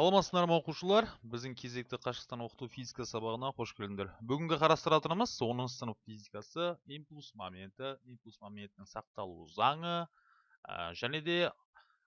саламатсыздар ма оқушылар біздің кезекті қашықтан оқыту физика сабағына қош келдіңдер. Бүгінгі қарастыратынымыз 10 сынып физикасы импульс моменті импульс моментінің сақталу заңы ә, және де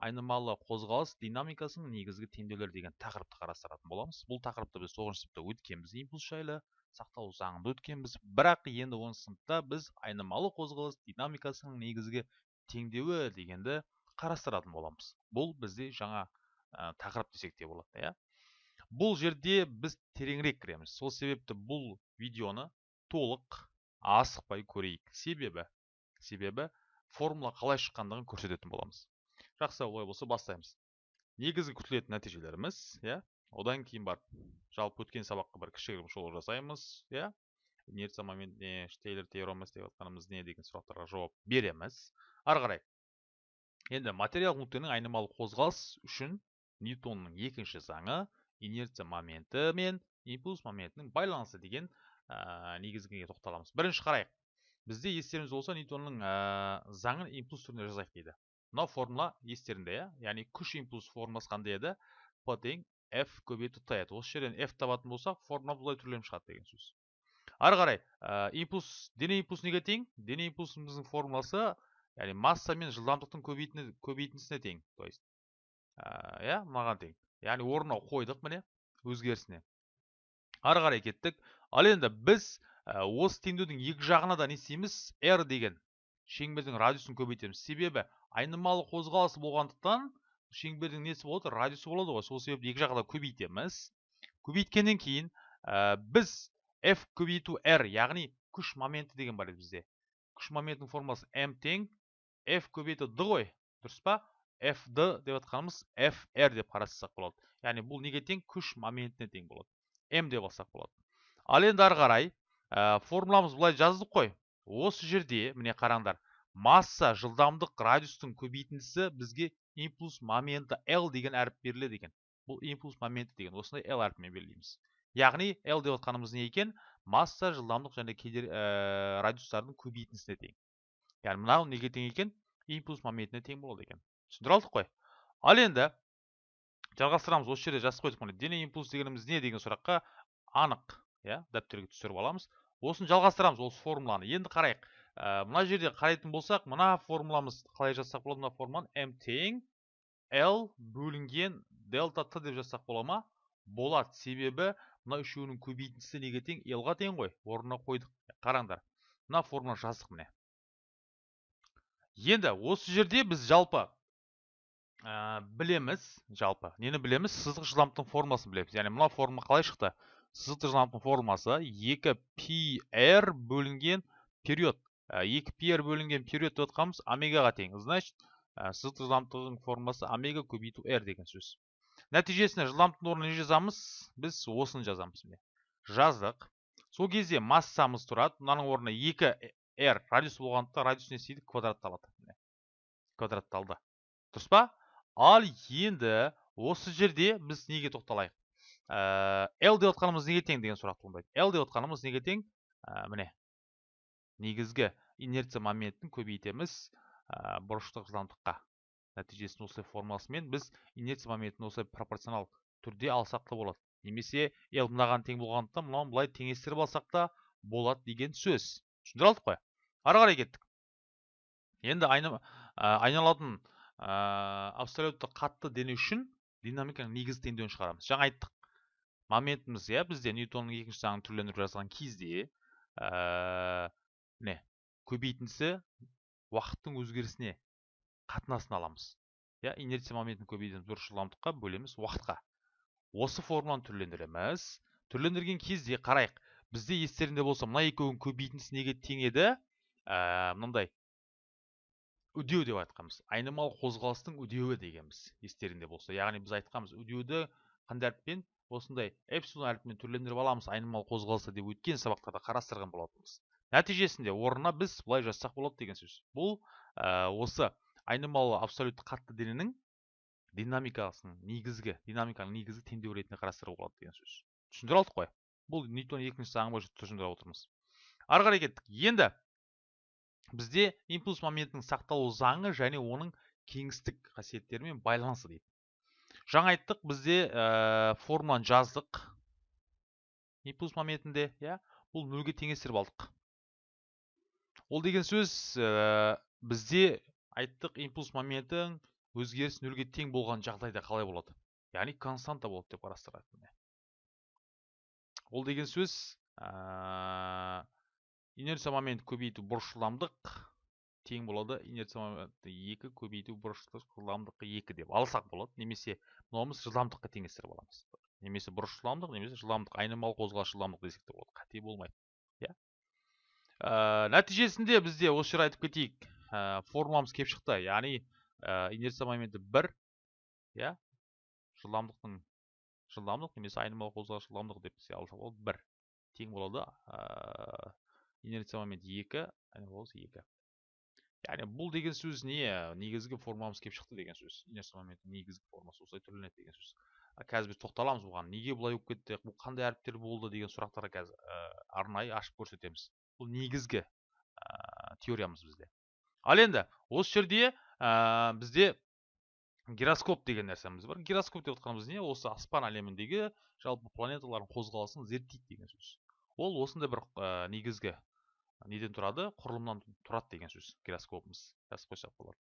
айнымалы қозғалыс динамикасының негізгі теңдеулері деген тақырыпты қарастыратын боламыз. Бұл тақырыпты біз тоғызыншы сыныпта өткенбіз импульс жайлы сақталу заңында өткенбіз. Бірақ енді оныншы сыныпта біз айнымалы қозғалыс динамикасының негізгі теңдеуі дегенді қарастыратын боламыз. Бұл бізде жаңа ә, тақырып десек те болады иә. Бұл жерде біз тереңірек кіреміз. Сол себепті бұл видеоны толық асықпай көрейік. Себебі себебі формула қалай шыққандығын көрсететін боламыз. Жақсы олай болса бастаймыз. Негізгі күтілетін нәтижелеріміз иә. Одан кейін барып жалпы өткен сабаққа бір кішігірім шолу жасаймыз иә. Инерция момент не штейлер теоремасы деп жатқанымыз не деген сұрақтарға жауап береміз. Ары қарай. Енді материал нүктенің айнымалы қозғалыс үшін ньютонның екінші заңы инерция моменті мен импульс моментінің байланысы деген ә, негізгіге тоқталамыз бірінші қарайық бізде естеріңізде болса ньютонның ә, заңын импульс түрінде жазайық дейді мынау формула естеріңде иә яғни күш импульс формуласы қандай еді п тең f көбейту т еді осы жерден f табатын болсақ формула былай түрленіп шығады деген сөз ары қарай ә, импульс дене импульс неге тең дене импульсымыздың формуласы яғни масса мен жылдамдықтың көбейтіндісіне тең то есть иә мынаған тең. Яғни орнына қойдық міне өзгерісіне. Ары қарай кеттік. Ал енді біз осы теңдеудің екі жағына да не істейміз? R деген шеңбердің радиусын көбейтеміз. Себебі айнымалы қозғалыс болғандықтан шеңбердің несі болады? Радиусы болады ғой. Сол себепті екі жағына көбейтеміз. Көбейткеннен кейін ә, біз f көбейту r яғни күш моменті деген бар еді бізде. Күш моментінің формуласы m тең. F көбейту d ғой. Дұрыс па? Fd деп жатқанымыз fr деп қарастырсақ болады яғни бұл неге тең күш моментіне тең болады м деп алсақ болады ал енді ары қарай ә, формуламыз былай жаздық қой осы жерде міне қараңдар масса жылдамдық радиустың көбейтіндісі бізге импульс моменті l деген әріп беріледі екен. Бұл импульс моменті деген осындай l әрпімен белгілейміз. Яғни l деп жатқанымыз не екен? Масса жылдамдық және кедер, ә, радиустардың көбейтіндісіне тең. Яғни мынау неге тең екен импульс моментіне тең болады екен. Түсіндіре алдық қой. Ал енді жалғастырамыз осы жерде жазып қойдық міне дене импульс дегеніміз не деген сұраққа анық иә дәптерге түсіріп аламыз. Осыны жалғастырамыз осы формуланы. Енді қарайық. Ә, мына жерде қарайтын болсақ мына формуламыз қалай жазсақ болады? Мына формуланы м тең l бөлінген дельта т деп жазсақ бола ма? Болады. Себебі мына үшеуінің көбейтіндісі неге тең? L-ға тең ғой. Орнына қойдық. Қараңдар. Мына формуланы жаздық міне. Енді осы жерде біз жалпы ә, білеміз жалпы. Нені білеміз? Сызық жылдамдықтың формуласын білеміз. Яғни мына формула қалай шықты? Сызықтық жылдамдықтың формуласы 2 πr бөлінген период. 2 πr бөлінген период деп жатқанымыз омегаға тең. Значит сызықтық жылдамдықтың формуласы омега көбейту r деген сөз. Нәтижесінде жылдамдықтың орнына не жазамыз? Біз осыны жазамыз міне. Жаздық. Сол кезде массамыз тұрады. Мынаның орнына 2 r радиус болғандықтан радиус не істейді? Квадратталады квадратталды. Дұрыс па? Ал енді осы жерде біз неге тоқталайық? Ә, l деп отқанымыз неге тең деген сұрақ туындайды. L деп отқанымыз неге тең? Ә, міне. Негізгі инерция моментін көбейтеміз ә, бұрыштық жылдамдыққа нәтижесінде осылай формуласымен біз инерция моментін осылай пропорционал түрде алсақ та болады. Немесе l мынаған тең болғандықтан мынауын былай теңестіріп алсақ та болады деген сөз. Түсіндіре алдық қой. Ары қарай кеттік. Енді айналатын абсолютті қатты дене үшін динамиканың негізгі теңдеуін шығарамыз. Жаңа айттық. Моментіміз иә бізде ньютонның екінші заңын түрлендіріп жазған кезде ә, не көбейтіндісі уақыттың өзгерісіне қатынасын аламыз. Иә инерция моментін көбейтеміз бір жылдамдыққа бөлеміз уақытқа. Осы формуланы түрлендіреміз. Түрлендірген кезде қарайық бізде естеріңде болса мына екеуінің көбейтіндісі неге тең еді? Ә, мынандай үдеу деп айтқанбыз. Айнымалы қозғалыстың үдеуі дегенбіз естеріңде болса. Яғни біз айтқанбыз үдеуді қандай әріппен осындай эпсилон әрпімен түрлендіріп аламыз айнымалы қозғалысты деп өткен сабақтарда қарастырған болатынбыз. Нәтижесінде орнына біз былай жазсақ болады деген сөз. Бұл ә, осы айнымалы абсолютті қатты дененің динамикасының негізгі динамиканың негізгі теңдеуі ретінде қарастыруға болады деген сөз. Түсіндіре алдық қой. Бұл ньютон екінші заңы бойынша түсіндіріп отырмыз. Ары қарай кеттік. Енді бізде импульс моментінің сақталу заңы және оның кеңістік қасиеттерімен байланысы дейді. Жаңа айттық бізде ә, формуланы жаздық. Импульс моментінде иә бұл нөлге теңестіріп алдық. Ол деген сөз ә, бізде айттық импульс моментің өзгеріс нөлге тең болған жағдайда қалай болады? Яғни константа болады деп қарастырады ол деген сөз ә, инерция момент көбейту бұрыш жылдамдық тең болады. Инерция моменті екі көбейту бұрыш жылдамдыққа екі деп алсақ болады. Немесе мынауымыз жылдамдыққа теңестіріп аламыз. Немесе бұрыш жылдамдық немесе жылдамдық. Айнымалы қозғалыс жылдамдық десек те болады. Қате болмайды иә. Ә, нәтижесінде бізде осы жер айтып кетейік. Ә, формуламыз келіп шықты. Яғни ә, инерция моменті бір иә. Жылдамдықтың жылдамдық немесе айнымалы қозғалыс жылдамдық деп алса болады бір. Тең болады. Инерция моменті екі айнымалы екі яғни бұл деген сөз не негізгі формамыз келіп шықты деген сөз инерция моменті негізгі формасы осылай түрленеді деген сөз қазір біз тоқталамыз бұған. Неге бұлай болып кетті? Бұл қандай әріптер болды деген сұрақтарға қазір ә, арнайы ашып көрсетеміз. Бұл негізгі ә, теориямыз бізде. Ал енді осы жерде ә, бізде гироскоп деген нәрсеміз бар. Гироскоп деп отқанымыз не? Осы аспан әлеміндегі жалпы планеталардың қозғалысын зерттейді деген сөз. Ол осындай бір ә, негізгі неден тұрады? Құрылымнан тұрады деген сөз гироскопымыз жазып қойсақ болады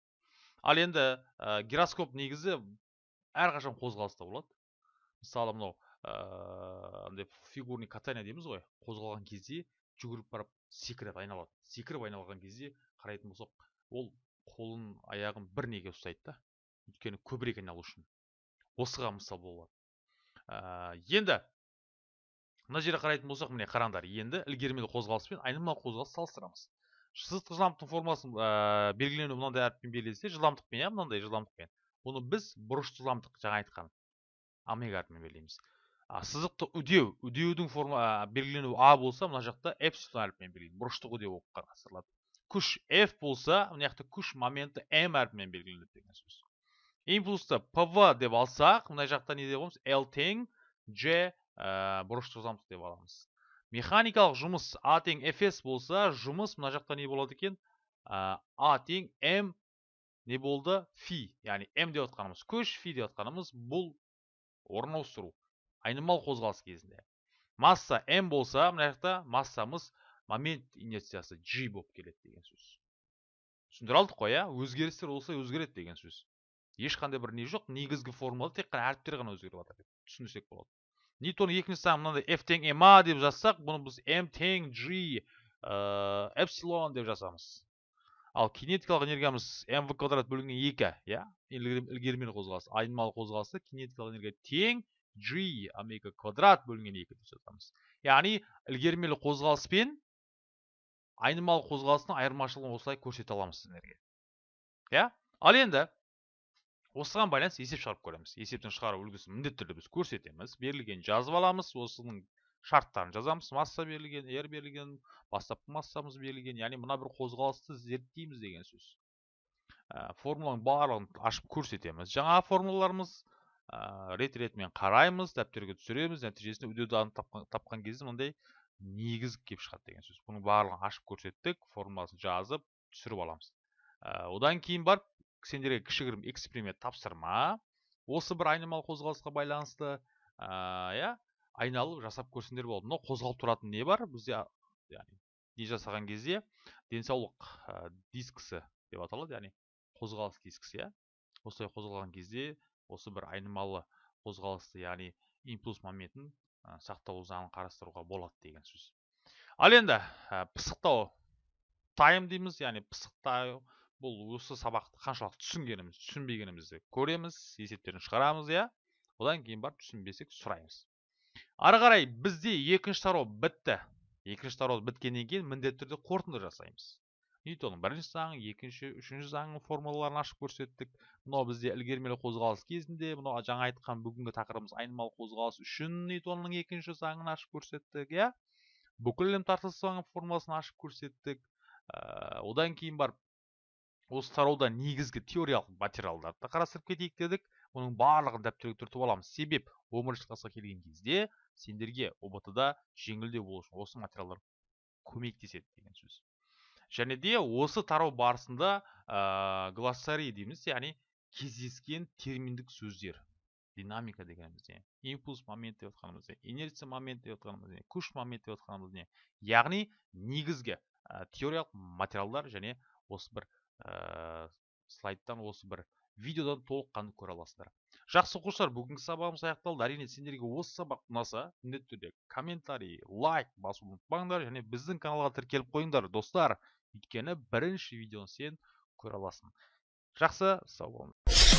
ал енді ә, гироскоп негізі әрқашан қозғалыста болады. Мысалы мынау андай ә, фигурный катание дейміз ғой қозғалған кезде жүгіріп барып секіріп айналады. Секіріп айналған кезде қарайтын болсақ ол қолын аяғын бір неге ұстайды да өйткені көбірек айналу үшін. Осыған мысал болады ә, енді мына жерге қарайтын болсақ міне қараңдар енді ілгермелі қозғалыс пен айнымалы қозғалысты салыстырамыз. Сызықтық жылдамдықтың формуласын ә, белгіленуі мынандай әріппен берілсе жылдамдықпен иә мынандай жылдамдықпен. Бұны біз бұрыш жылдамдық жаңа айтқан омега әрпімен белгілейміз. Сызықты үдеу үдеудің форма ә, белгіленуі а болса мына жақта эпсилон әрпімен белгілейміз. Бұрыштық үдеу болып қарастырылады күш f болса мына жақта күш моменті m әрпімен белгіленеді деген сөз. Импульсты pv деп алсақ мына жақта не деп аламыз? L тең j ә, бұрышты жылдамдық деп аламыз механикалық жұмыс а тең fs болса жұмыс мына жақта не болады екен? Ә, а тең м не болды фи. Яғни м деп отқанымыз көш фи деп отқанымыз бұл орын ауыстыру. Айнымалы қозғалыс кезінде. Масса м болса мына жақта массамыз момент инерциясы g болып келеді деген сөз. Түсіндіре алдық қой иә? Өзгерістер осылай өзгереді деген сөз. Ешқандай бір не жоқ негізгі формулада тек қана әріптер ғана өзгеріп жатыр деп түсіндірсек болады. Ньютон екінші заңы мынандай f тең ma деп жазсақ бұны біз m тең g эпсилон деп жазамыз. Ал кинетикалық энергиямыз mv квадрат бөлінген екі иә? Ілгермелі қозғалыс айнымалы қозғалысты кинетикалық энергия тең g омега квадрат бөлінген екі деп жазамыз. Яғни ілгермелі қозғалыс пен айнымалы қозғалыстың айырмашылығын осылай көрсете аламыз сіздерге иә? Ал енді осыған байланысты есеп шығарып көреміз. Есептен шығару үлгісін міндетті түрде біз көрсетеміз берілген жазып аламыз осының шарттарын жазамыз масса берілген r берілген бастапқы массамыз берілген яғни мына бір қозғалысты зерттейміз деген сөз. Ә, формуланың барлығын ашып көрсетеміз. Жаңа формулаларымыз ә, рет ретімен қараймыз дәптерге түсіреміз нәтижесінде үдеуді тапқан, тапқан кезде мынандай негіз келіп шығады деген сөз. Бұның барлығын ашып көрсеттік формуласын жазып түсіріп аламыз. Ә, одан кейін барып сендерге кішігірім эксперимент тапсырма. Осы бір айнымалы қозғалысқа байланысты иә айналып жасап көрсеңдер болады. Мынау қозғалып тұратын не бар? Бізде яғни не жасаған кезде денсаулық ә, дискісі деп аталады яғни қозғалыс дискісі иә. Осылай қозғалған кезде осы бір айнымалы қозғалысты яғни импульс моментін ә, сақталу заңын қарастыруға болады деген сөз. Ал енді ә, пысықтау. Тайм дейміз яғни пысықтау бұл осы сабақты қаншалықты түсінгеніміз түсінбегенімізді көреміз есептерін шығарамыз иә? Одан кейін барып түсінбесек сұраймыз. Ары қарай бізде екінші тарау бітті. Екінші тарау біткеннен кейін міндетті түрде қорытынды жасаймыз. Ньютонның бірінші заңы екінші үшінші заңның формулаларын ашып көрсеттік. Мынау бізде ілгермелі қозғалыс кезінде мынау жаңа айтқан бүгінгі тақырыбымыз айнымалы қозғалыс үшін ньютонның екінші заңын ашып көрсеттік иә? Бүкіл әлем тартылыс заңы формуласын ашып көрсеттік. Ә, одан кейін барып осы тарауда негізгі теориялық материалдарды қарастырып кетейік дедік. Оның барлығын дәптерге түртіп аламыз. Себеп бірінші классқа келген кезде сендерге ұбт да жеңілдеу болу үшін осы материалдар көмектеседі деген сөз. Және де осы тарау барысында ә, глоссарий дейміз яғни кездескен терминдік сөздер. Динамика дегеніміз не? Импульс момент деп отқанымыз не? Инерция момент деп отқанымыз не? Күш момент деп отқанымыз не? Яғни негізгі ә, теориялық материалдар және осы бір ә, слайдтан осы бір видеодан толыққанды көре аласыздар. Жақсы оқушылар бүгінгі сабағымыз аяқталды. Әрине сендерге осы сабақ ұнаса міндетті түрде комментарий лайк басуды ұмытпаңдар және біздің каналға тіркеліп қойыңдар достар. Өйткені бірінші видеоны сен көре аласың. Жақсы сау болыңдар.